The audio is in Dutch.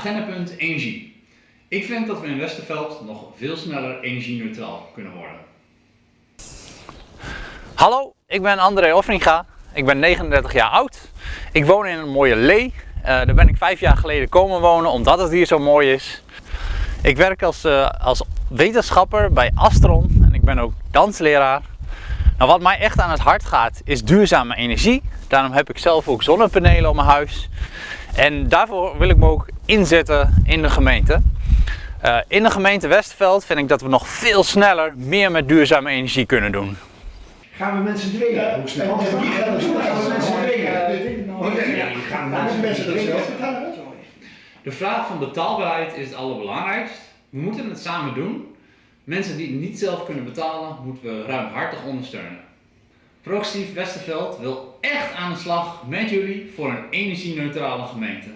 Agendapunt energie. Ik vind dat we in Westerveld nog veel sneller energie-neutraal kunnen worden. Hallo, ik ben André Offringa. Ik ben 39 jaar oud. Ik woon in een mooie Lee. Uh, daar ben ik vijf jaar geleden komen wonen omdat het hier zo mooi is. Ik werk als, uh, als wetenschapper bij Astron en ik ben ook dansleraar. Nou, wat mij echt aan het hart gaat is duurzame energie. Daarom heb ik zelf ook zonnepanelen op mijn huis. En daarvoor wil ik me ook inzetten in de gemeente. Uh, in de gemeente Westerveld vind ik dat we nog veel sneller meer met duurzame energie kunnen doen. Gaan we mensen dwingen? Hoe snel? Gaan we mensen dwingen? Gaan we mensen dwingen? De vraag van betaalbaarheid is het allerbelangrijkst. We moeten het samen doen. Mensen die het niet zelf kunnen betalen, moeten we ruimhartig ondersteunen. Progressief Westerveld wil echt aan de slag met jullie voor een energie-neutrale gemeente.